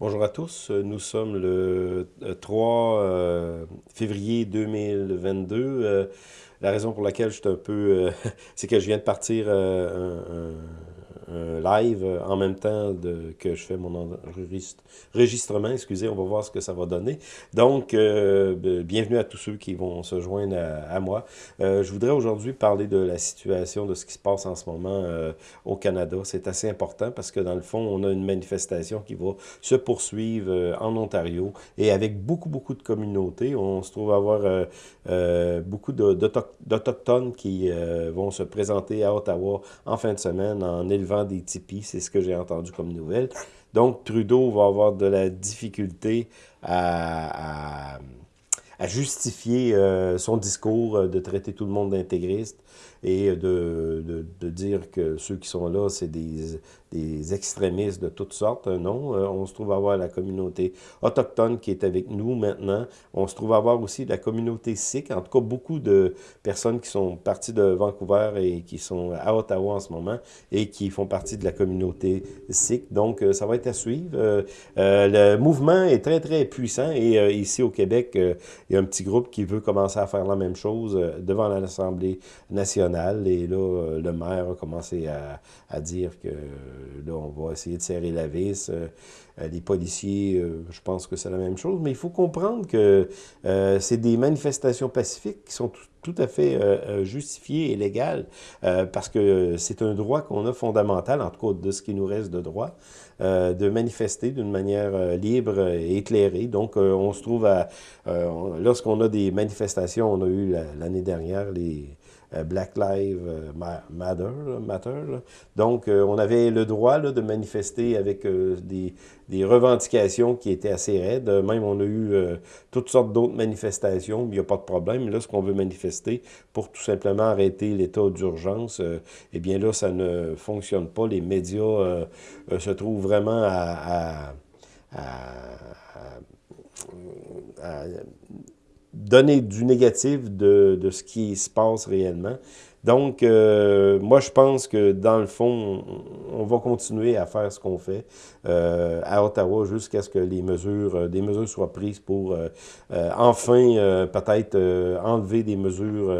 Bonjour à tous, nous sommes le 3 euh, février 2022. Euh, la raison pour laquelle je suis un peu... Euh, c'est que je viens de partir un, un live en même temps que je fais mon enregistrement. Excusez, on va voir ce que ça va donner. Donc, euh, bienvenue à tous ceux qui vont se joindre à, moi. Euh, je voudrais aujourd'hui parler de la situation, de ce qui se passe en ce moment euh, au Canada. C'est assez important parce que dans le fond, on a une manifestation qui va se poursuivre en Ontario et avec beaucoup, beaucoup de communautés. On se trouve avoir beaucoup d'Autochtones qui vont se présenter à Ottawa en fin de semaine en élevant des tipis, c'est ce que j'ai entendu comme nouvelle. Donc, Trudeau va avoir de la difficulté à, justifier euh, son discours euh, de traiter tout le monde d'intégriste et de, de, dire que ceux qui sont là, c'est des, des, extrémistes de toutes sortes. Non, euh, on se trouve à avoir la communauté autochtone qui est avec nous maintenant. On se trouve à avoir aussi la communauté sikh. En tout cas, beaucoup de personnes qui sont parties de Vancouver et qui sont à Ottawa en ce moment et qui font partie de la communauté sikh. Donc, euh, ça va être à suivre. Euh, le mouvement est très, très puissant et ici au Québec, il y a un petit groupe qui veut commencer à faire la même chose devant l'Assemblée nationale et là, le maire a commencé à, dire que là, on va essayer de serrer la vis. Euh, les policiers, euh, je pense que c'est la même chose. Mais il faut comprendre que c'est des manifestations pacifiques qui sont tout, à fait justifiées et légales parce que c'est un droit qu'on a fondamental, en tout cas de ce qui nous reste de droit, de manifester d'une manière libre et éclairée. Donc, on se trouve à... Lorsqu'on a des manifestations, on a eu l'année dernière les euh, Black Lives euh, Matter. Donc, euh, on avait le droit de manifester avec des, revendications qui étaient assez raides. Même, on a eu toutes sortes d'autres manifestations, il n'y a pas de problème. Là, ce qu'on veut manifester pour tout simplement arrêter l'état d'urgence, eh bien là, ça ne fonctionne pas. Les médias se trouvent vraiment à, à donner du négatif de, de, ce qui se passe réellement. Donc, euh, moi, je pense que dans le fond, on, va continuer à faire ce qu'on fait euh, à Ottawa jusqu'à ce que les mesures, euh, des mesures soient prises pour enfin peut-être enlever des mesures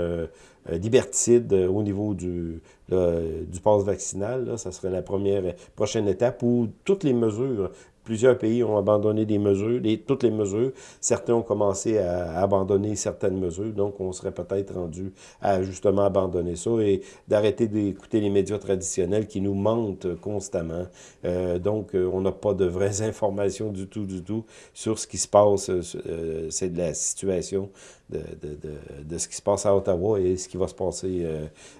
liberticides au niveau du, du passe vaccinal. Là, ça serait la première prochaine étape où toutes les mesures Plusieurs pays ont abandonné des mesures, toutes les mesures. Certains ont commencé à, abandonner certaines mesures, donc on serait peut-être rendu à justement abandonner ça et d'arrêter d'écouter les médias traditionnels qui nous mentent constamment. Euh, donc, euh, on n'a pas de vraies informations du tout, du tout sur ce qui se passe. Euh, c'est de la situation de, de, de, de, ce qui se passe à Ottawa et ce qui va se passer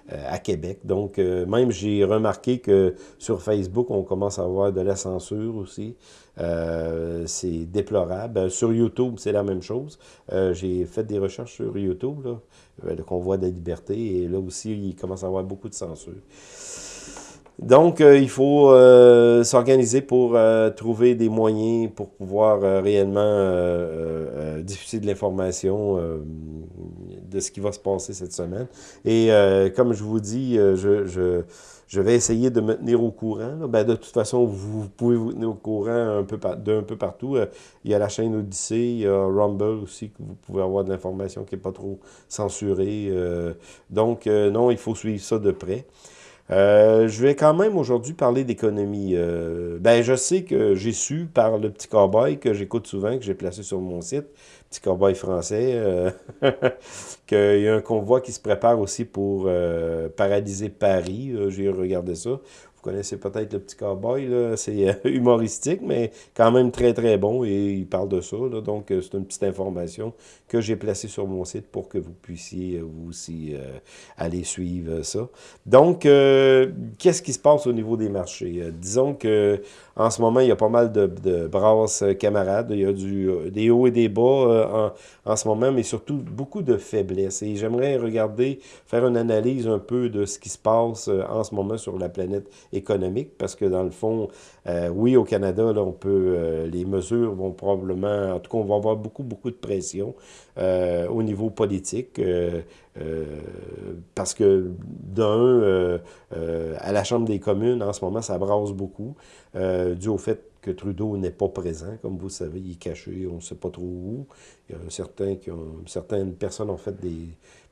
à Québec. Donc, même j'ai remarqué que sur Facebook, on commence à avoir de la censure aussi. Euh, c'est déplorable. Euh, sur YouTube, c'est la même chose. Euh, j'ai fait des recherches sur YouTube, là, le convoi de la liberté, et là aussi, il commence à avoir beaucoup de censure. Donc, il faut s'organiser pour trouver des moyens pour pouvoir réellement diffuser de l'information de ce qui va se passer cette semaine. Et comme je vous dis, je, je je vais essayer de me tenir au courant. Ben, de toute façon, vous pouvez vous tenir au courant un peu d'un peu partout. Euh, il y a la chaîne Odyssey, il y a Rumble aussi, que vous pouvez avoir de l'information qui n'est pas trop censurée. Euh. donc, euh, non, il faut suivre ça de près. Je vais quand même aujourd'hui parler d'économie. ben, je sais que j'ai su par le petit cowboy que j'écoute souvent, que j'ai placé sur mon site, petit cowboy français, euh, qu'il y a un convoi qui se prépare aussi pour euh, paralyser Paris. J'ai regardé ça. Vous connaissez peut-être le petit cowboy, c'est euh, humoristique, mais quand même très très bon et il parle de ça. donc c'est une petite information que j'ai placée sur mon site pour que vous puissiez vous aussi aller suivre ça. Donc, qu'est-ce qui se passe au niveau des marchés? disons que en ce moment, il y a pas mal de, brasses camarades. Il y a du, des hauts et des bas en, en, ce moment, mais surtout beaucoup de faiblesses. Et j'aimerais regarder, faire une analyse un peu de ce qui se passe euh, en ce moment sur la planète économique, parce que dans le fond, euh, oui, au Canada, là, on peut, euh, les mesures vont probablement, en tout cas, on va avoir beaucoup, beaucoup de pression au niveau politique, parce que d'un, à la Chambre des communes, en ce moment, ça brasse beaucoup, dû au fait que Trudeau n'est pas présent. Comme vous savez, il est caché, on ne sait pas trop où. Il y a qui ont, certaines personnes ont fait des,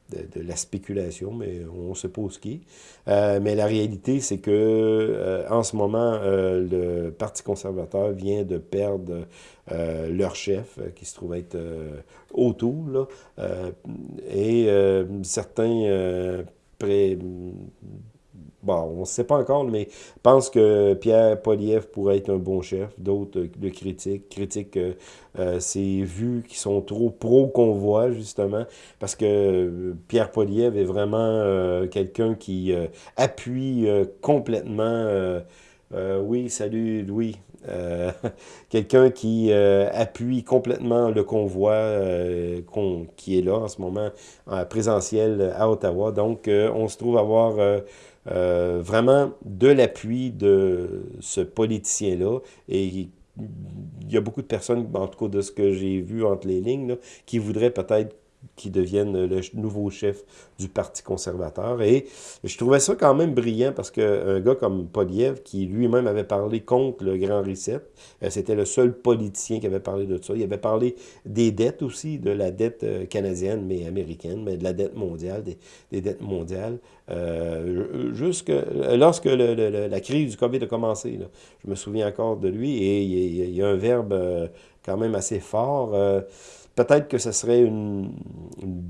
de, la spéculation, mais on où ce qui. Euh, mais la réalité, c'est que euh, en ce moment, euh, le Parti conservateur vient de perdre leur chef, qui se trouve être autour, là, et certains bon, on ne sait pas encore, mais pense que Pierre Poliev pourrait être un bon chef. D'autres le critiquent, critiquent euh, ses vues qui sont trop pro-convoi, justement, parce que euh, Pierre Poliev est vraiment euh, quelqu'un qui appuie complètement... oui, salut Louis. quelqu'un qui appuie complètement le convoi qui est là en ce moment, présentiel à Ottawa. Donc, on se trouve avoir euh, vraiment de l'appui de ce politicien-là. Et il y a beaucoup de personnes, en tout cas de ce que j'ai vu entre les lignes, qui voudraient peut-être qui devienne le nouveau chef du Parti conservateur. Et je trouvais ça quand même brillant parce qu'un gars comme Poliev, qui lui-même avait parlé contre le Grand Reset, euh, c'était le seul politicien qui avait parlé de ça. Il avait parlé des dettes aussi, de la dette euh, canadienne, mais américaine, mais de la dette mondiale, des, dettes mondiales. Euh, jusque lorsque la crise du COVID a commencé, je me souviens encore de lui, et il y, a un verbe quand même assez fort peut-être que ce serait une, une,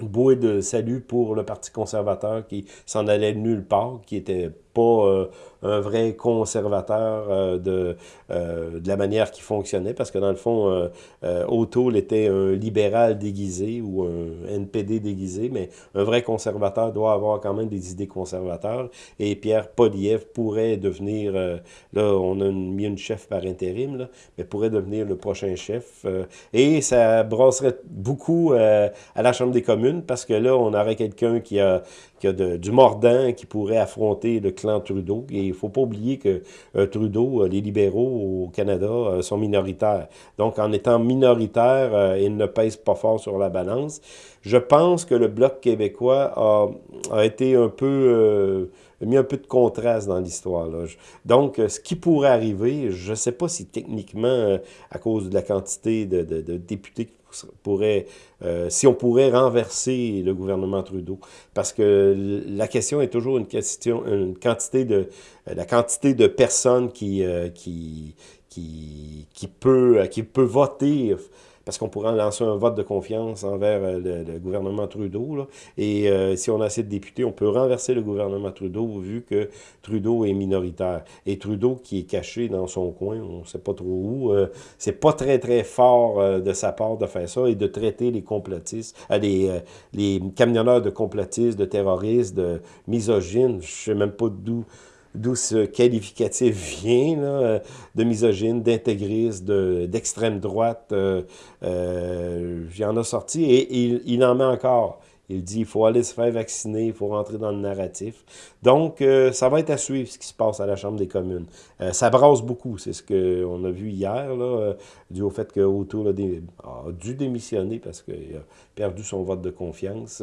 bouée de salut pour le Parti conservateur qui s'en allait nulle part, qui était pas euh, un vrai conservateur euh, de, euh, de la manière qui fonctionnait, parce que dans le fond, O'Toole était un libéral déguisé ou un NPD déguisé, mais un vrai conservateur doit avoir quand même des idées conservateurs, et Pierre Poliev pourrait devenir, là, on a mis une chef par intérim, là, mais pourrait devenir le prochain chef, et ça brasserait beaucoup à la Chambre des communes, parce que là, on aurait quelqu'un qui a a du mordant qui pourrait affronter le clan Trudeau. Et il ne faut pas oublier que euh, Trudeau, euh, les libéraux au Canada euh, sont minoritaires. Donc, en étant minoritaire, ils ne pèsent pas fort sur la balance. Je pense que le Bloc québécois a, été un peu mis un peu de contraste dans l'histoire. Donc, ce qui pourrait arriver, je ne sais pas si techniquement, à cause de la quantité de, de, de députés euh, si on pourrait renverser le gouvernement Trudeau. Parce que la question est toujours une question, quantité de, la quantité de personnes qui, euh, qui, qui, qui, peut, qui peut voter parce qu'on pourrait lancer un vote de confiance envers euh, le, gouvernement Trudeau. Et euh, si on a assez de députés, on peut renverser le gouvernement Trudeau vu que Trudeau est minoritaire. Et Trudeau qui est caché dans son coin, on ne sait pas trop où, euh, c'est pas très très fort de sa part de faire ça et de traiter les complotistes, les, camionneurs de complotistes, de terroristes, de misogynes, je sais même pas d'où d'où ce qualificatif vient, là, de misogyne, d'intégriste, d'extrême droite. Euh, euh, J'en ai sorti et il en met encore. Il dit qu'il faut aller se faire vacciner, il faut rentrer dans le narratif. Donc, euh, ça va être à suivre ce qui se passe à la Chambre des communes. Euh, ça brasse beaucoup, c'est ce qu'on a vu hier, là, euh, dû au fait que Autour a, dû démissionner parce qu'il a perdu son vote de confiance.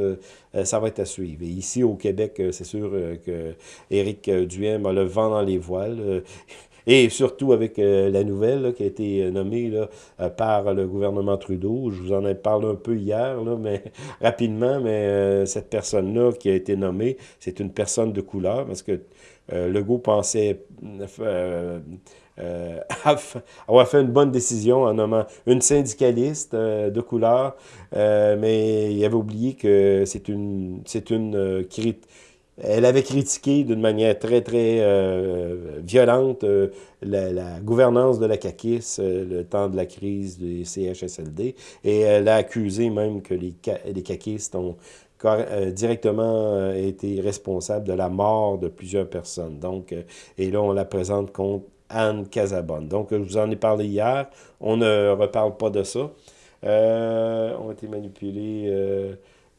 ça va être à suivre. Et ici, au Québec, c'est sûr que Éric Duhem a le vent dans les voiles. Et surtout avec euh, la nouvelle qui a été euh, nommée euh, par le gouvernement Trudeau. Je vous en ai parlé un peu hier, mais rapidement, mais cette personne-là qui a été nommée, c'est une personne de couleur parce que Legault pensait avoir fait une bonne décision en nommant une syndicaliste de couleur, mais il avait oublié que c'est une, c'est une, elle avait critiqué d'une manière très, très euh, violente euh, la, gouvernance de la CAQIS, euh, le temps de la crise des CHSLD, et elle a accusé même que les, les ont directement été responsables de la mort de plusieurs personnes. Donc, et là, on la présente contre Anne Casabonne. Donc, je vous en ai parlé hier. On ne reparle pas de ça. on a été manipulés...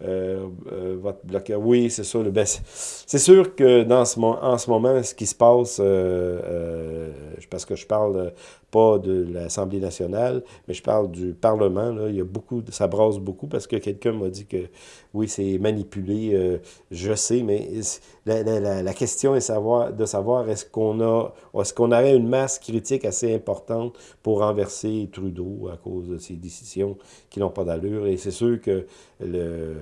Euh, euh, votre bloqueur. Oui, c'est ça. Ben, c'est sûr que dans ce, en ce moment, ce qui se passe, euh, parce que je parle pas de l'Assemblée nationale, mais je parle du Parlement. Là. Il y a beaucoup, ça brasse beaucoup parce que quelqu'un m'a dit que oui, c'est manipulé. Euh, je sais, mais la, la, la, question est savoir, de savoir est-ce qu'on a, est-ce qu'on aurait une masse critique assez importante pour renverser Trudeau à cause de ses décisions qui n'ont pas d'allure. Et c'est sûr que le,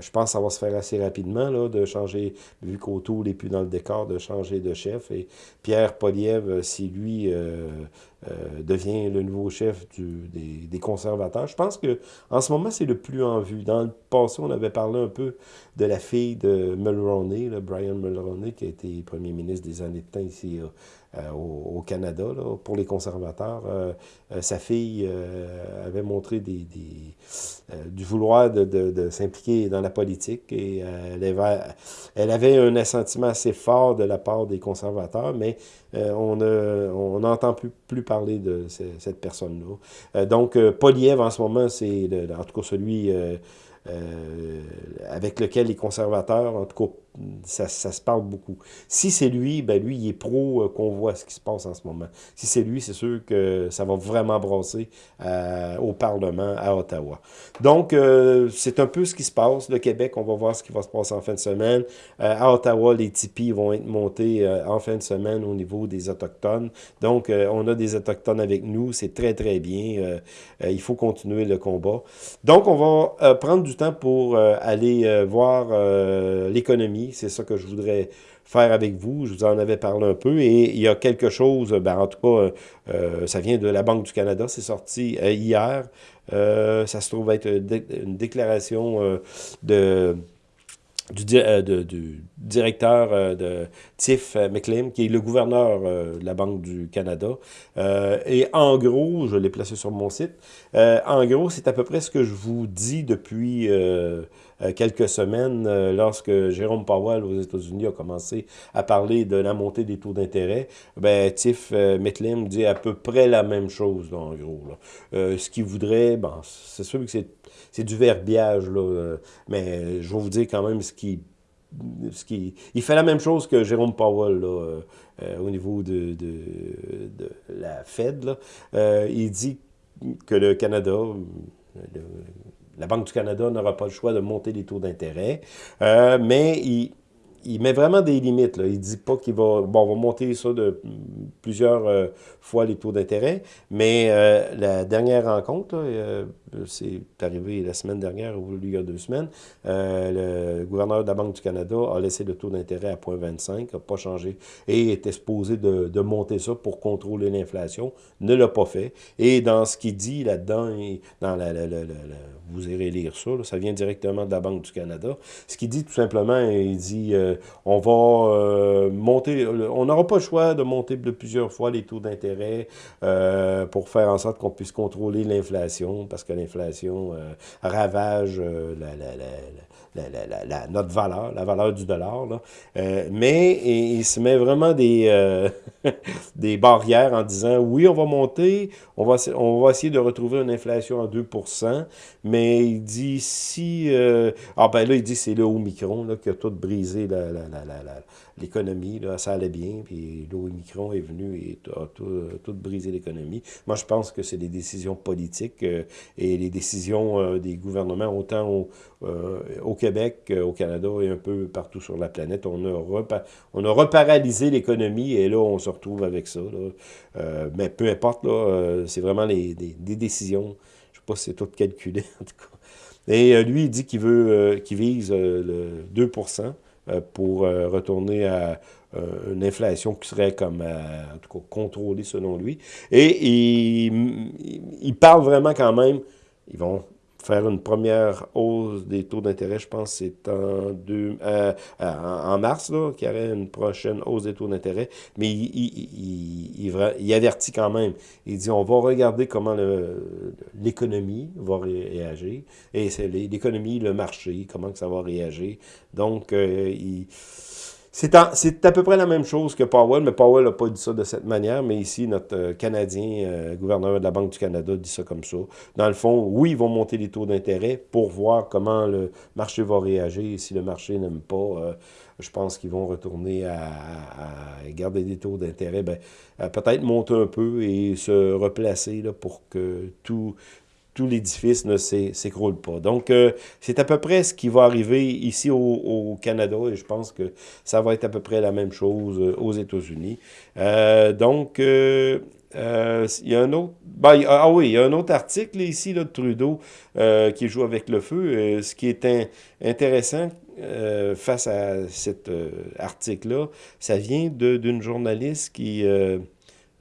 je pense que ça va se faire assez rapidement là, de changer, vu qu'Auto n'est plus dans le décor, de changer de chef. Et Pierre Poliev, si lui euh, euh, devient le nouveau chef des, conservateurs. Je pense que en ce moment, c'est le plus en vue. Dans le passé, on avait parlé un peu de la fille de Mulroney, Brian Mulroney, qui a été premier ministre des années de temps ici euh, au, Canada, pour les conservateurs. Euh, euh, sa fille avait montré du vouloir de, s'impliquer dans la politique et elle avait, un assentiment assez fort de la part des conservateurs, mais on n'entend plus parler de cette personne-là. donc, Poliev, en ce moment, c'est en tout cas celui avec lequel les conservateurs, en tout cas ça, se parle beaucoup. Si c'est lui, ben lui, il est pro euh, qu'on voit ce qui se passe en ce moment. Si c'est lui, c'est sûr que ça va vraiment brasser euh, au Parlement à Ottawa. Donc, euh, c'est un peu ce qui se passe. Le Québec, on va voir ce qui va se passer en fin de semaine. À Ottawa, les tipis vont être montés en fin de semaine au niveau des Autochtones. Donc, on a des Autochtones avec nous. C'est très, très bien. il faut continuer le combat. Donc, on va prendre du temps pour aller voir l'économie c'est ça que je voudrais faire avec vous. Je vous en avais parlé un peu. Et il y a quelque chose, ben, en tout cas, euh, euh, ça vient de la Banque du Canada, c'est sorti euh, hier. ça se trouve être une déclaration de du, du, directeur de Tiff McLean, qui est le gouverneur de la Banque du Canada. et en gros, je l'ai placé sur mon site, en gros, c'est à peu près ce que je vous dis depuis euh, quelques semaines, euh, lorsque Jérôme Powell aux États-Unis a commencé à parler de la montée des taux d'intérêt, ben, Tiff euh, dit à peu près la même chose, en gros. Ce qu'il voudrait, bon, c'est sûr que c'est du verbiage, là, mais je vais vous dire quand même ce qui ce qui, il fait la même chose que Jérôme Powell là, au niveau de, de, de la Fed. Là. il dit que le Canada, la Banque du Canada n'aura pas le choix de monter les taux d'intérêt, euh, mais il, il met vraiment des limites. Là. Il dit pas qu'il va... Bon, on va monter ça de plusieurs euh, fois les taux d'intérêt, mais euh, la dernière rencontre, euh, c'est arrivé la semaine dernière ou il y a deux semaines, le gouverneur de la Banque du Canada a laissé le taux d'intérêt à 0,25, n'a pas changé, et était supposé de, de monter ça pour contrôler l'inflation, ne l'a pas fait. Et dans ce qu'il dit là-dedans, dans la, vous irez lire ça, ça vient directement de la Banque du Canada, ce qu'il dit tout simplement, il dit euh, on va euh, monter, on n'aura pas le choix de monter de plusieurs fois les taux d'intérêt euh, pour faire en sorte qu'on puisse contrôler l'inflation, parce que l'inflation ravage notre valeur, la valeur du dollar. Euh, mais il, se met vraiment des, euh, barrières en disant oui, on va monter, on va, on essayer de retrouver une inflation à 2% mais il dit si. Euh, ah ben là, il dit c'est le Omicron là, qui a tout brisé la l'économie, ça allait bien, puis l'Omicron est venu et a tout, tout brisé l'économie. Moi, je pense que c'est des décisions politiques euh, et les décisions euh, des gouvernements, autant au, euh, Québec, au Canada et un peu partout sur la planète. On a, on a reparalysé l'économie et là, on se retrouve avec ça. Mais peu importe, c'est vraiment les, des, décisions. Je sais pas si c'est tout calculé, en tout cas. Et lui, il dit qu'il veut, qu'il vise le 2 euh, pour euh, retourner à euh, une inflation qui serait comme, en tout cas, contrôlée selon lui. Et il, il parle vraiment quand même, ils vont faire une première hausse des taux d'intérêt, je pense c'est en, deux, euh, en mars, là, qu'il y aurait une prochaine hausse des taux d'intérêt, mais il, il, il, il, avertit quand même. Il dit, on va regarder comment l'économie va réagir, et c'est l'économie, le marché, comment que ça va réagir. Donc, euh, il c'est à peu près la même chose que Powell, mais Powell n'a pas dit ça de cette manière, mais ici, notre euh, Canadien, euh, gouverneur de la Banque du Canada, dit ça comme ça. Dans le fond, oui, ils vont monter les taux d'intérêt pour voir comment le marché va réagir. Si le marché n'aime pas, euh, je pense qu'ils vont retourner à, garder des taux d'intérêt, ben, peut-être monter un peu et se replacer là, pour que tout, tout l'édifice ne s'écroule pas. Donc, euh, c'est à peu près ce qui va arriver ici au, Canada et je pense que ça va être à peu près la même chose euh, aux États-Unis. Euh, donc, il y a un autre... Ben, ah oui, il y a un autre article ici de Trudeau qui joue avec le feu. ce qui est intéressant face à cet article-là, ça vient d'une journaliste qui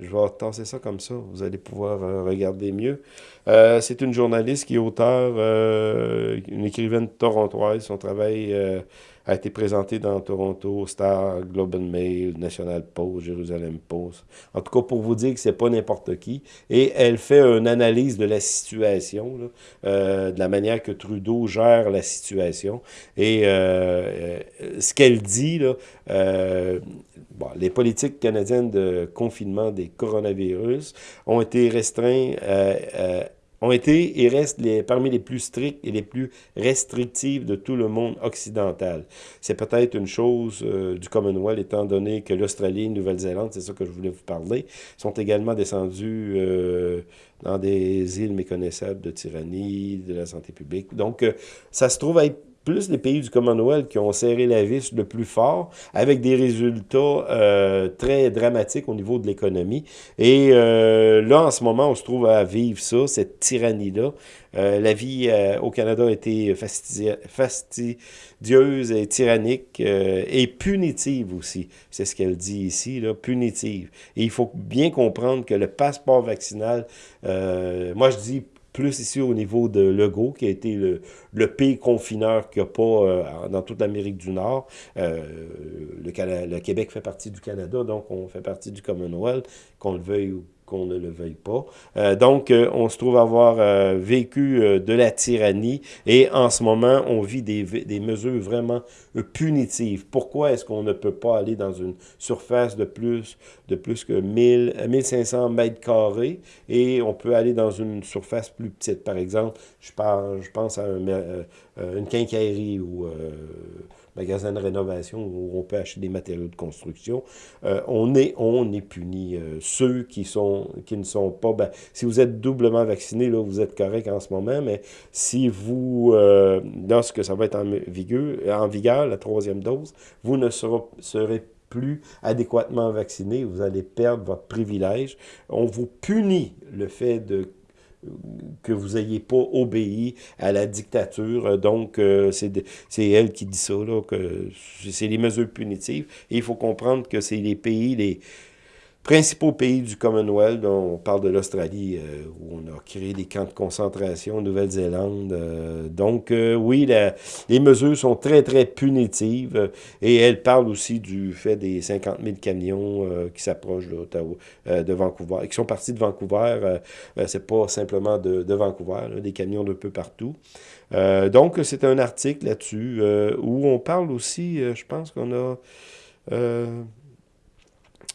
je vais tasser ça comme ça, vous allez pouvoir euh, regarder mieux. Euh, c'est une journaliste qui est auteur, euh, une écrivaine torontoise. Son travail a été présenté dans Toronto, Star, Globe and Mail, National Post, Jerusalem Post. En tout cas, pour vous dire que c'est pas n'importe qui. Et elle fait une analyse de la situation, de la manière que Trudeau gère la situation. Et ce qu'elle dit, les politiques canadiennes de confinement des coronavirus ont été restreints, euh, euh, ont été et restent parmi les plus strictes et les plus restrictives de tout le monde occidental. C'est peut-être une chose euh, du Commonwealth, étant donné que l'Australie et la Nouvelle-Zélande, c'est ça que je voulais vous parler, sont également descendus dans des îles méconnaissables de tyrannie, de la santé publique. Donc, ça se trouve être plus les pays du Commonwealth qui ont serré la vis le plus fort, avec des résultats euh, très dramatiques au niveau de l'économie. Et euh, là, en ce moment, on se trouve à vivre ça, cette tyrannie-là. Euh, la vie au Canada a été fastidieuse et tyrannique et punitive aussi. C'est ce qu'elle dit ici, là, punitive. Et il faut bien comprendre que le passeport vaccinal, moi je dis plus ici au niveau de Legault, qui a été le, pays confineur qu'il n'y a pas euh, dans toute l'Amérique du Nord. Euh, le, le, Québec fait partie du Canada, donc on fait partie du Commonwealth, qu'on le veuille ou qu'on ne le veuille pas. Euh, donc, euh, on se trouve avoir euh, vécu de la tyrannie et en ce moment, on vit des, mesures vraiment punitives. Pourquoi est-ce qu'on ne peut pas aller dans une surface de plus, de plus que 1000, 1500 mètres carrés et on peut aller dans une surface plus petite? Par exemple, je, je pense à une quincaillerie ou magasin de rénovation où on peut acheter des matériaux de construction, euh, on, est, on est puni. Euh, ceux qui, sont, qui ne sont pas... Ben, si vous êtes doublement vacciné, là, vous êtes correct en ce moment, mais si vous, euh, lorsque ça va être en vigueur, en vigueur, la troisième dose, vous ne serez plus adéquatement vacciné, vous allez perdre votre privilège. On vous punit le fait de que vous n'ayez pas obéi à la dictature. Donc, euh, c'est elle qui dit ça, là, que c'est les mesures punitives. Et il faut comprendre que c'est les pays, les principaux pays du Commonwealth, on parle de l'Australie, euh, où on a créé des camps de concentration, Nouvelle-Zélande. Euh, donc, euh, oui, les mesures sont très, très punitives. et elle parle aussi du fait des 50 000 camions qui s'approchent de, de Vancouver, qui sont partis de Vancouver. c'est pas simplement de Vancouver, des camions de peu partout. donc, c'est un article là-dessus où on parle aussi, je pense qu'on a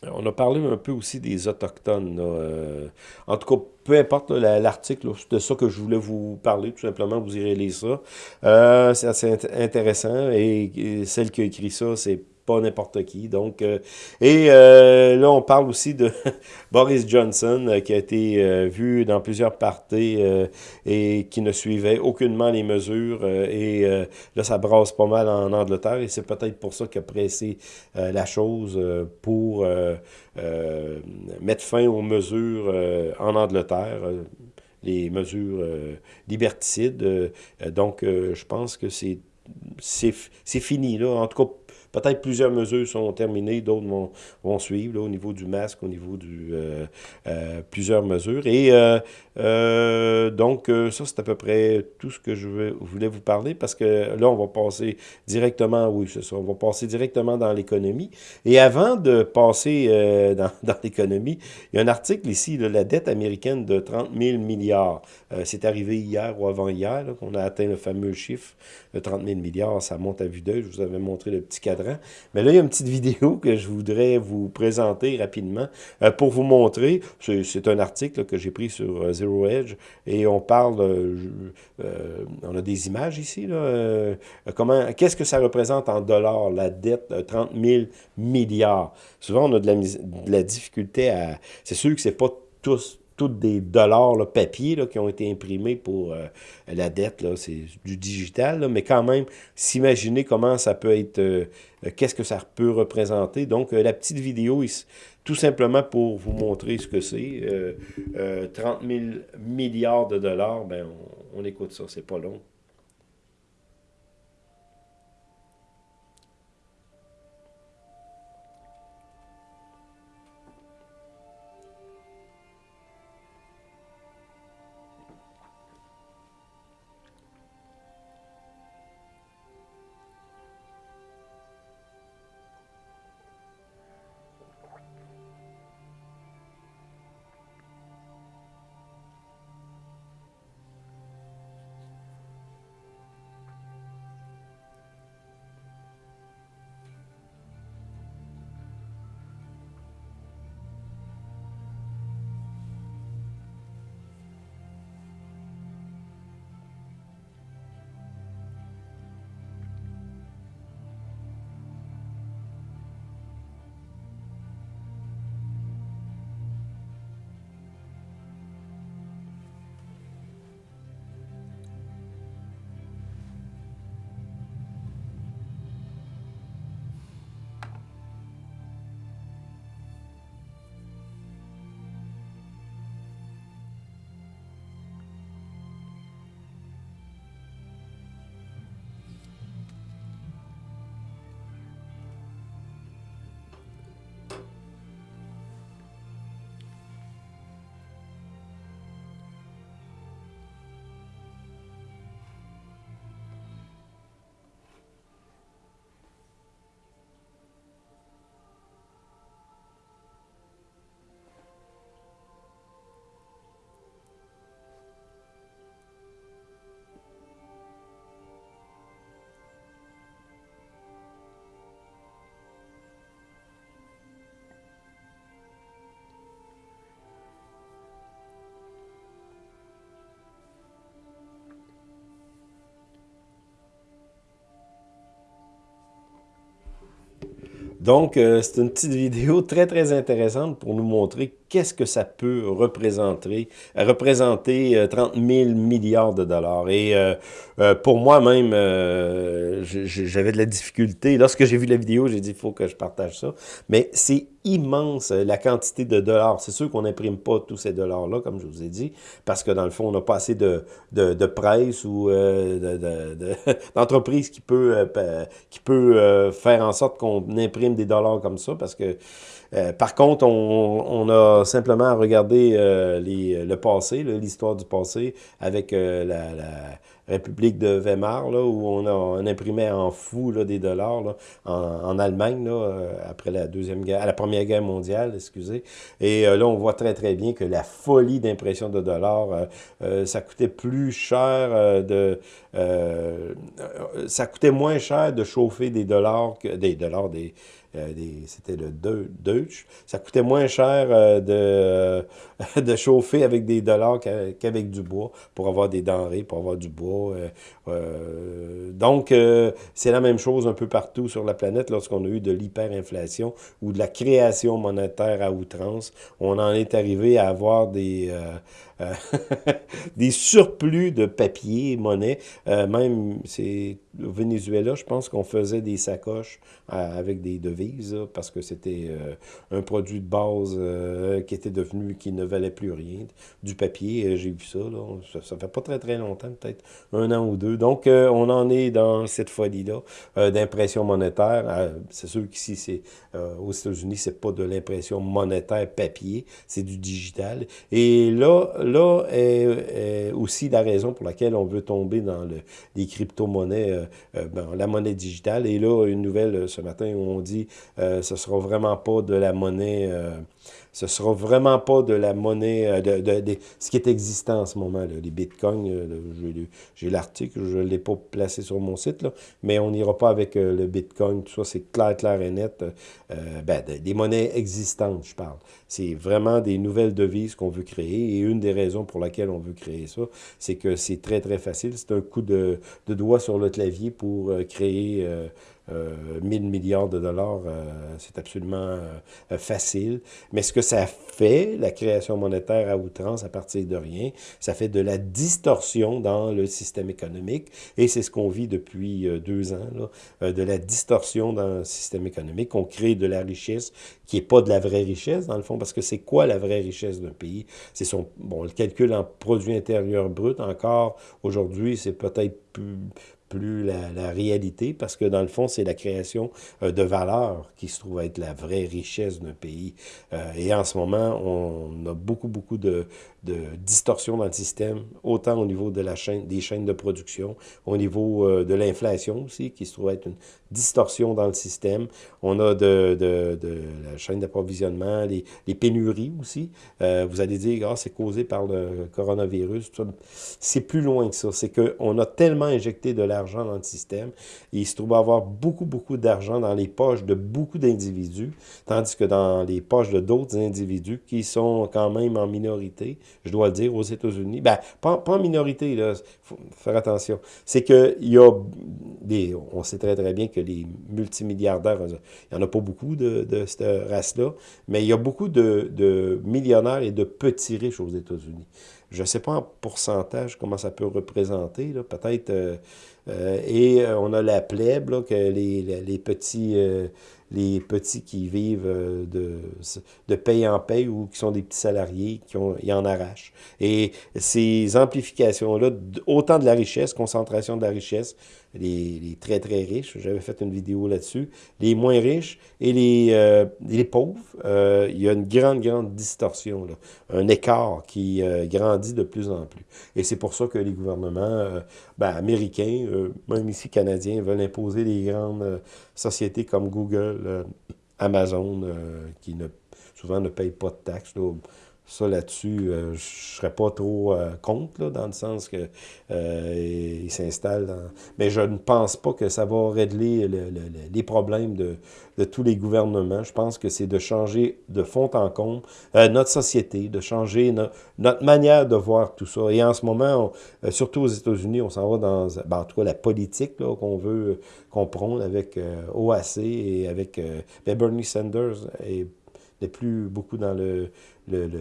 on a parlé un peu aussi des Autochtones. Euh, en tout cas, peu importe l'article, c'est de ça que je voulais vous parler, tout simplement, vous irez lire ça. Euh, c'est assez intéressant et, celle qui a écrit ça, c'est pas n'importe qui. Donc, euh, et euh, là, on parle aussi de Boris Johnson, euh, qui a été vu dans plusieurs parties et qui ne suivait aucunement les mesures. et là, ça brasse pas mal en Angleterre et c'est peut-être pour ça qu'il a pressé la chose pour mettre fin aux mesures en Angleterre les mesures liberticides. donc, je pense que c'est c'est fini, là. En tout cas, Peut-être plusieurs mesures sont terminées, d'autres vont, suivre au niveau du masque, au niveau du euh, euh, plusieurs mesures. Et euh, donc, ça, c'est à peu près tout ce que je voulais vous parler parce que là, on va passer directement, oui, c'est ça, on va passer directement dans l'économie. Et avant de passer dans, l'économie, il y a un article ici, la dette américaine de 30 000 milliards. c'est arrivé hier ou avant-hier qu'on a atteint le fameux chiffre de 30 000 milliards. Ça monte à vue d'œil. Je vous avais montré le petit cadran Mais là, il y a une petite vidéo que je voudrais vous présenter rapidement pour vous montrer. C'est un article que j'ai pris sur Zero Edge et on parle, on a des images ici, comment, qu'est-ce que ça représente en dollars, la dette, 30 000 milliards? Souvent, on a de la, de la difficulté à... C'est sûr que c'est pas tous toutes des dollars là, papier là, qui ont été imprimés pour euh, la dette. C'est du digital, mais quand même, s'imaginer comment ça peut être, euh, qu'est-ce que ça peut représenter. Donc, euh, la petite vidéo, tout simplement pour vous montrer ce que c'est. 30 000 milliards de dollars, ben, on, on écoute ça, c'est pas long. Donc, euh, c'est une petite vidéo très, très intéressante pour nous montrer qu'est-ce que ça peut représenter, représenter 30 euh, 000 milliards de dollars. Et euh, pour moi-même, j'avais de la difficulté. Lorsque j'ai vu la vidéo, j'ai dit, il faut que je partage ça. Mais c'est immense la quantité de dollars. C'est sûr qu'on n'imprime pas tous ces dollars-là, comme je vous ai dit, parce que dans le fond, on n'a pas assez de, de, presse ou d'entreprise qui peut, qui peut faire en sorte qu'on imprime des dollars comme ça, parce que, euh, par contre, on, a simplement regardé euh, le passé, l'histoire du passé, avec euh, la, République de Weimar, où on, imprimait en fou des dollars en, Allemagne, après la première guerre mondiale, excusez. Et là, on voit très, très bien que la folie d'impression de dollars, ça coûtait plus cher de... ça coûtait moins cher de chauffer des dollars que... des dollars, des c'était le Deutsch. Ça coûtait moins cher euh, de, de chauffer avec des dollars qu'avec du bois pour avoir des denrées, pour avoir du bois. Euh, donc, c'est la même chose un peu partout sur la planète lorsqu'on a eu de l'hyperinflation ou de la création monétaire à outrance. On en est arrivé à avoir des, des surplus de papier, monnaie. même, c'est au Venezuela, je pense qu'on faisait des sacoches avec des devises, parce que c'était euh, un produit de base euh, qui était devenu, qui ne valait plus rien. Du papier, euh, j'ai vu ça, là, ça, fait pas très très longtemps, peut-être un an ou deux. Donc, on en est dans cette folie-là d'impression monétaire. c'est sûr qu'ici, c'est aux États-Unis, c'est pas de l'impression monétaire papier, c'est du digital. Et là, là est, aussi la raison pour laquelle on veut tomber dans le, les crypto-monnaies, ben, la monnaie digitale. Et là, une nouvelle ce matin où on dit euh, ce sera vraiment pas de la monnaie euh, Ce sera vraiment pas de la monnaie, euh, de, de, ce qui est existant en ce moment, là, les bitcoins. Euh, j'ai l'article, je ne l'ai pas placé sur mon site, là, mais on n'ira pas avec euh, le bitcoin, tout ça, c'est clair, clair et net. ben, des monnaies existantes, je parle. C'est vraiment des nouvelles devises qu'on veut créer, et une des raisons pour laquelle on veut créer ça, c'est que c'est très, très facile. C'est un coup de, doigt sur le clavier pour créer 1000 milliards de dollars, euh, c'est absolument euh, facile. Mais ce que ça fait, la création monétaire à outrance à partir de rien, ça fait de la distorsion dans le système économique. Et c'est ce qu'on vit depuis euh, deux ans, là, de la distorsion dans le système économique. On crée de la richesse qui n'est pas de la vraie richesse, dans le fond, parce que c'est quoi la vraie richesse d'un pays? C'est son, bon, le calcul en produit intérieur brut, encore aujourd'hui, c'est peut-être plus, la, réalité, parce que dans le fond, c'est la création euh, de valeur qui se trouve être la vraie richesse d'un pays. Euh, et en ce moment, on a beaucoup, beaucoup de, de distorsions dans le système, autant au niveau de la chaîne, des chaînes de production, au niveau euh, de l'inflation aussi, qui se trouve être une distorsion dans le système. On a de, de, de la chaîne d'approvisionnement, les, les, pénuries aussi. vous allez dire, ah, c'est causé par le coronavirus. C'est plus loin que ça. C'est qu'on a tellement injecté de la d'argent dans le système. il se trouve avoir beaucoup, beaucoup d'argent dans les poches de beaucoup d'individus, tandis que dans les poches de d'autres individus qui sont quand même en minorité, je dois le dire, aux États-Unis. Ben, pas, en minorité, là, faut faire attention. C'est qu'il y a des... On sait très, très bien que les multimilliardaires, il n'y en a pas beaucoup de, de cette race-là, mais il y a beaucoup de, de millionnaires et de petits riches aux États-Unis. Je ne sais pas en pourcentage comment ça peut représenter, peut-être euh, euh, et euh, on a la plèbe, là, que les, les, petits, les petits qui vivent de, de paye en paye ou qui sont des petits salariés, qui y en arrachent. Et ces amplifications-là, autant de la richesse, concentration de la richesse, les, très, très riches, j'avais fait une vidéo là-dessus, les moins riches et les, les pauvres, il y a une grande, grande distorsion, là, un écart qui grandit de plus en plus. Et c'est pour ça que les gouvernements ben, américains, euh, même ici canadiens, veulent imposer les grandes euh, sociétés comme Google, euh, Amazon, qui souvent ne payent pas de taxes. Ça, là-dessus, je ne serais pas trop contre, là, dans le sens que euh, il s'installe dans... Mais je ne pense pas que ça va régler les problèmes de, de, tous les gouvernements. Je pense que c'est de changer de fond en comble notre société, de changer notre manière de voir tout ça. Et en ce moment, surtout aux États-Unis, on s'en va dans, ben, en tout cas, la politique qu'on veut comprendre avec OAC et avec ben, Bernie Sanders et n'est plus beaucoup dans le, le, le,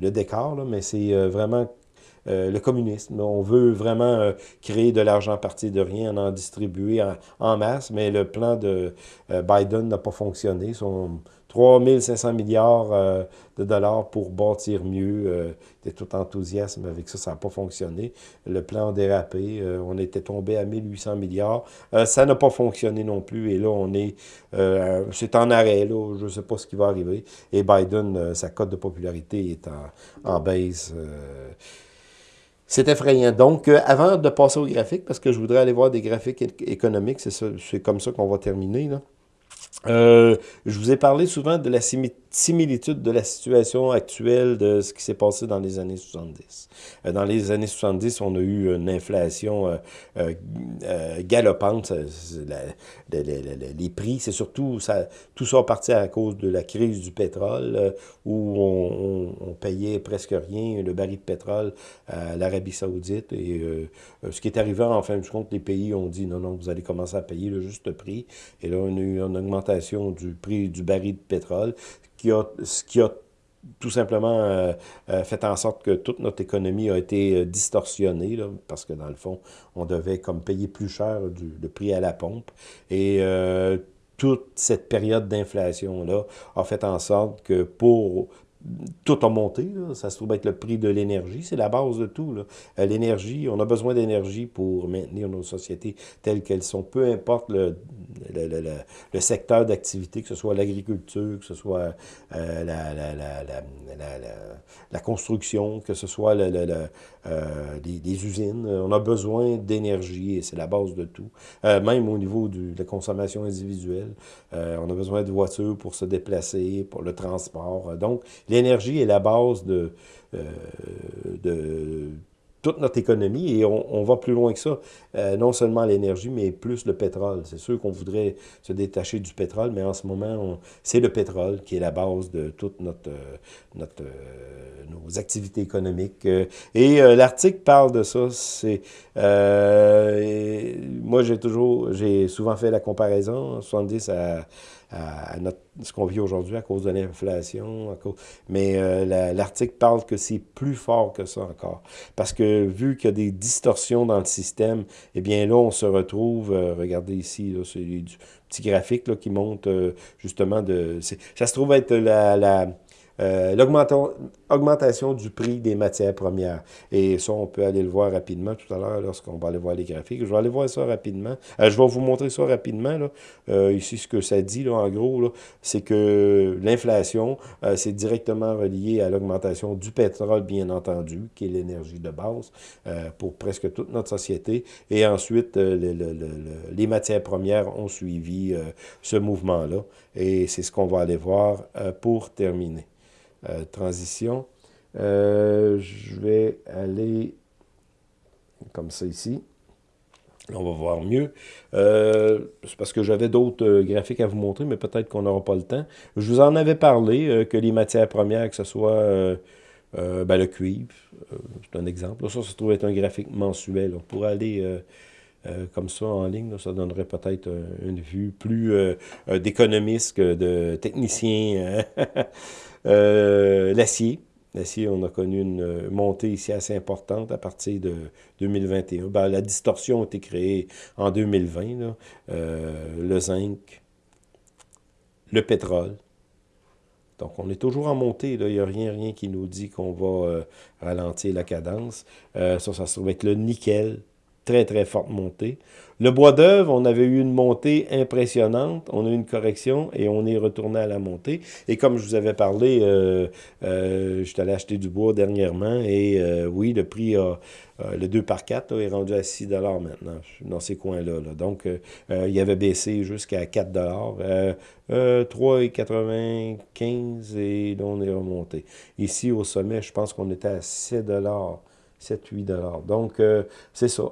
le décor, là, mais c'est euh, vraiment euh, le communisme. On veut vraiment euh, créer de l'argent à partir de rien, en distribuer en, masse, mais le plan de Biden n'a pas fonctionné. 3500 milliards de dollars pour bâtir mieux. était tout enthousiasme avec ça, ça n'a pas fonctionné. Le plan a dérapé. on était tombé à 1800 milliards. ça n'a pas fonctionné non plus. Et là, on est... c'est en arrêt, là. Je ne sais pas ce qui va arriver. Et Biden, sa cote de popularité est en, baisse. C'est effrayant. Donc, euh, avant de passer au graphique, parce que je voudrais aller voir des graphiques économiques, c'est comme ça qu'on va terminer. Là. Euh, je vous ai parlé souvent de la similitude de la situation actuelle de ce qui s'est passé dans les années 70. Euh, dans les années 70, on a eu une inflation euh, euh, galopante. les prix, c'est surtout, ça, tout ça parti à cause de la crise du pétrole, où on, on, payait presque rien le baril de pétrole à l'Arabie saoudite. Et ce qui est arrivé, en fin de compte, les pays ont dit, non, non, vous allez commencer à payer le juste prix. Et là, on a eu une augmentation du prix du baril de pétrole, qui a, ce qui a tout simplement euh, euh, fait en sorte que toute notre économie a été euh, distorsionnée, parce que dans le fond, on devait comme payer plus cher le prix à la pompe. Et toute cette période d'inflation-là a fait en sorte que pour tout a monté. Ça se trouve être le prix de l'énergie. C'est la base de tout. Euh, l'énergie, on a besoin d'énergie pour maintenir nos sociétés telles qu'elles sont. Peu importe le, le, secteur d'activité, que ce soit l'agriculture, que ce soit euh, la, la, construction, que ce soit euh, les, usines. On a besoin d'énergie et c'est la base de tout. même au niveau de la consommation individuelle, on a besoin de voitures pour se déplacer, pour le transport. Donc, l'énergie est la base de, euh, de toute notre économie et on, va plus loin que ça. Euh, non seulement l'énergie, mais plus le pétrole. C'est sûr qu'on voudrait se détacher du pétrole, mais en ce moment, c'est le pétrole qui est la base de toute notre, euh, nos activités économiques. Et l'article parle de ça. Moi j'ai toujours j'ai souvent fait la comparaison 70 à à, ce qu'on vit aujourd'hui à cause de l'inflation. Mais euh, l'article parle que c'est plus fort que ça encore. Parce que vu qu'il y a des distorsions dans le système, eh bien là, on se retrouve, euh, regardez ici, c'est du petit graphique là, qui montre euh, justement de... Ça se trouve être la euh, l'augmentation du prix des matières premières. Et ça, on peut aller le voir rapidement tout à l'heure lorsqu'on va aller voir les graphiques. Je vais aller voir ça rapidement. Euh, je vais vous montrer ça rapidement. Là. Euh, ici, ce que ça dit, là, en gros, c'est que l'inflation, c'est directement relié à l'augmentation du pétrole, bien entendu, qui est l'énergie de base pour presque toute notre société. Et ensuite, les matières premières ont suivi ce mouvement-là. Et c'est ce qu'on va aller voir pour terminer. Euh, transition. Euh, je vais aller comme ça ici. On va voir mieux. Euh, c'est parce que j'avais d'autres graphiques à vous montrer, mais peut-être qu'on n'aura pas le temps. Je vous en avais parlé, que les matières premières, que ce soit ben, le cuivre, c'est un exemple. ça, ça se trouve être un graphique mensuel. On pourrait aller comme ça en ligne. ça donnerait peut-être une vue plus d'économiste que de technicien. Hein. Euh, l'acier. L'acier, on a connu une montée ici assez importante à partir de 2021. Ben, la distorsion a été créée en 2020. Euh, le zinc, le pétrole. Donc, on est toujours en montée. Il n'y a rien, rien qui nous dit qu'on va euh, ralentir la cadence. ça, ça se trouve être le nickel. Très, très forte montée. Le bois d'œuvre, on avait eu une montée impressionnante, on a eu une correction et on est retourné à la montée. Et comme je vous avais parlé, euh, euh, je suis allé acheter du bois dernièrement et euh, oui, le prix, a, le 2 par 4 est rendu à 6 maintenant, dans ces coins-là. Donc, il avait baissé jusqu'à 4 3,95 et là, on est remonté. Ici, au sommet, je pense qu'on était à 7 7-8 Donc, c'est ça.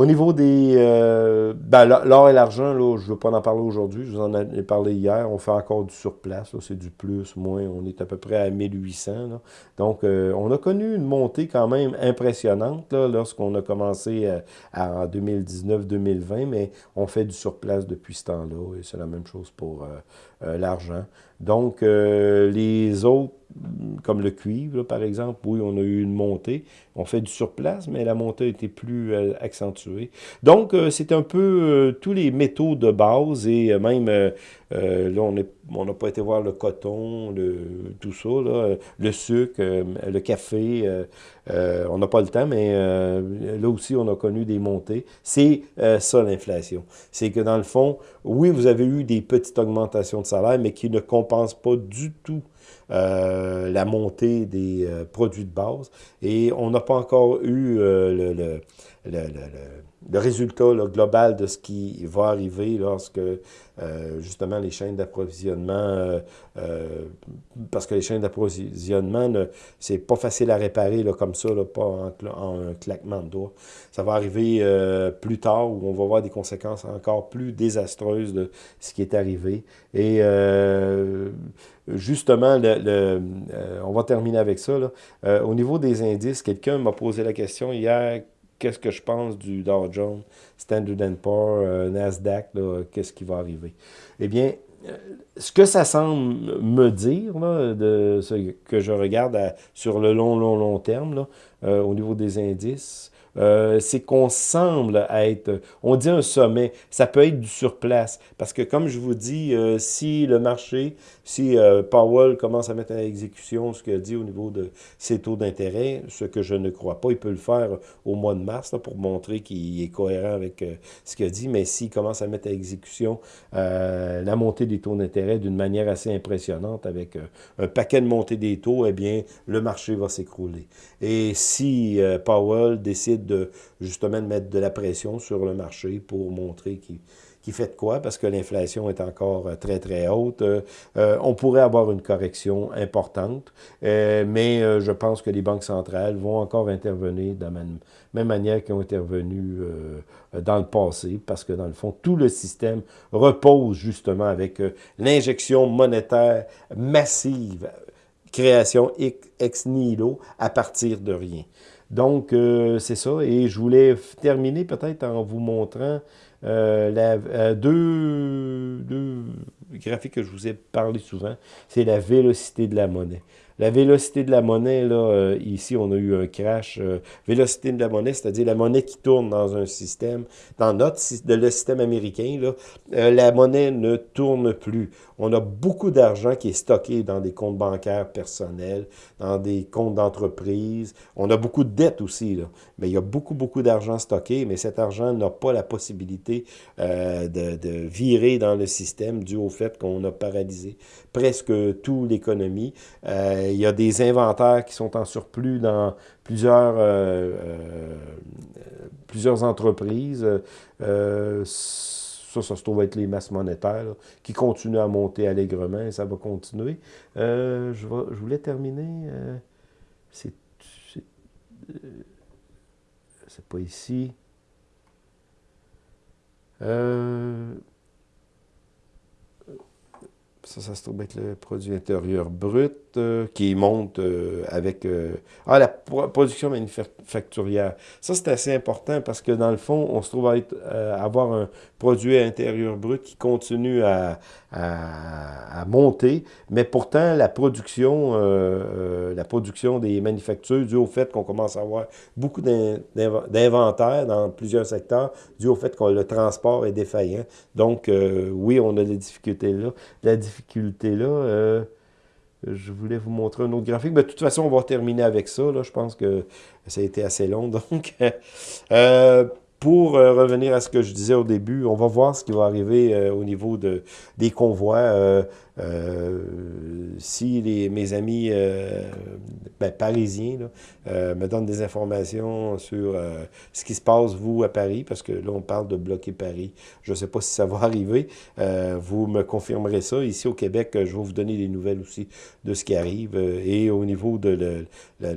Au niveau des... Euh, ben, l'or et l'argent, là, je ne veux pas en parler aujourd'hui, je vous en ai parlé hier, on fait encore du surplace, c'est du plus, moins, on est à peu près à 1800. Donc, euh, on a connu une montée quand même impressionnante lorsqu'on a commencé euh, en 2019-2020, mais on fait du surplace depuis ce temps-là, et c'est la même chose pour l'argent. Donc, les autres comme le cuivre, par exemple, oui, on a eu une montée. On fait du surplace, mais la montée a été plus euh, accentuée. Donc, euh, c'est un peu euh, tous les métaux de base et même, là, on n'a pas été voir le coton, le, tout ça, le sucre, le café. on n'a pas le temps, mais là aussi, on a connu des montées. C'est ça, l'inflation. C'est que dans le fond, oui, vous avez eu des petites augmentations de salaire, mais qui ne compensent pas du tout euh, la montée des euh, produits de base. Et on n'a pas encore eu euh, le, résultat global de ce qui va arriver lorsque euh, justement les chaînes d'approvisionnement, euh, euh, parce que les chaînes d'approvisionnement, c'est pas facile à réparer là, comme ça, là, pas en, un claquement de doigts. Ça va arriver plus tard où on va voir des conséquences encore plus désastreuses de ce qui est arrivé. Et justement, le, on va terminer avec ça. Au niveau des indices, quelqu'un m'a posé la question hier, qu'est-ce que je pense du Dow Jones, Standard Poor's, euh, Nasdaq, qu'est-ce qui va arriver? Eh bien, euh, ce que ça semble me dire, de ce que je regarde sur le long, long, long terme, euh, au niveau des indices, euh, c'est qu'on semble être, on dit un sommet, ça peut être du surplace, parce que comme je vous dis, euh, si le marché, si euh, Powell commence à mettre à exécution ce qu'il dit au niveau de ses taux d'intérêt, ce que je ne crois pas, il peut le faire au mois de mars pour montrer qu'il est cohérent avec ce qu'il dit, mais s'il commence à mettre à exécution la montée des taux d'intérêt d'une manière assez impressionnante avec un paquet de montées des taux, eh bien, le marché va s'écrouler. Et si Powell décide de justement de mettre de la pression sur le marché pour montrer qu'il qui fait quoi, parce que l'inflation est encore euh, très, très haute. Euh, euh, on pourrait avoir une correction importante, mais je pense que les banques centrales vont encore intervenir de la même, même manière qu'ils ont intervenu dans le passé, parce que dans le fond, tout le système repose justement avec l'injection monétaire massive, création ex nihilo à partir de rien. Donc, euh, c'est ça. Et je voulais terminer peut-être en vous montrant euh, la, euh, deux, deux graphiques que je vous ai parlé souvent. C'est la vélocité de la monnaie. La vélocité de la monnaie, là, euh, ici, on a eu un crash. Euh, vélocité de la monnaie, c'est-à-dire la monnaie qui tourne dans un système, dans notre de le système américain, là, euh, la monnaie ne tourne plus. On a beaucoup d'argent qui est stocké dans des comptes bancaires personnels, dans des comptes d'entreprise. On a beaucoup de dettes aussi, là. mais il y a beaucoup, beaucoup d'argent stocké, mais cet argent n'a pas la possibilité de, de virer dans le système dû au fait qu'on a paralysé presque toute l'économie. Euh, il y a des inventaires qui sont en surplus dans plusieurs, euh, euh, plusieurs entreprises. ça, ça se trouve être les masses monétaires qui continuent à monter allègrement et ça va continuer. je, voulais terminer. c'est pas ici. Ça, ça se trouve être le produit intérieur brut euh, qui monte euh, avec... Euh, ah, la production manufacturière. Ça, c'est assez important parce que dans le fond, on se trouve à, être, avoir un produit intérieur brut qui continue à, à, monter, mais pourtant, la production, la production des manufactures, dû au fait qu'on commence à avoir beaucoup d'inventaire dans plusieurs secteurs, dû au fait que le transport est défaillant. Donc, oui, on a des difficultés là. La difficulté difficulté-là. Euh, je voulais vous montrer un autre graphique. Mais de toute façon, on va terminer avec ça. Là. Je pense que ça a été assez long. Donc, euh, pour euh, revenir à ce que je disais au début, on va voir ce qui va arriver euh, au niveau de, des convois. Euh, si les, mes amis ben, parisiens me donnent des informations sur ce qui se passe, vous, à Paris, parce que là, on parle de bloquer Paris. Je ne sais pas si ça va arriver. vous me confirmerez ça. Ici, au Québec, je vais vous donner des nouvelles aussi de ce qui arrive. et au niveau de... Le, le,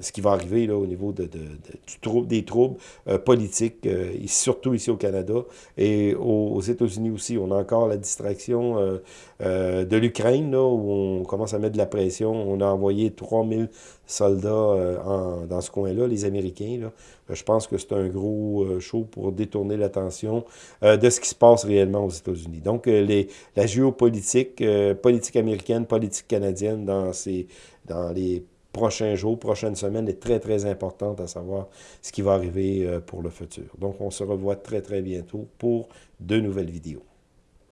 ce qui va arriver là, au niveau de, de, du des troubles euh, politiques, euh, surtout ici au Canada et aux, États-Unis aussi. On a encore la distraction euh, de l'Ukraine, où on commence à mettre de la pression. On a envoyé 3000 soldats dans ce coin-là, les Américains. Là. je pense que c'est un gros show pour détourner l'attention de ce qui se passe réellement aux États-Unis. Donc, les, la géopolitique, politique américaine, politique canadienne dans, ces, dans les prochains jours, prochaines semaines est très, très importante à savoir ce qui va arriver euh, pour le futur. Donc, on se revoit très, très bientôt pour de nouvelles vidéos.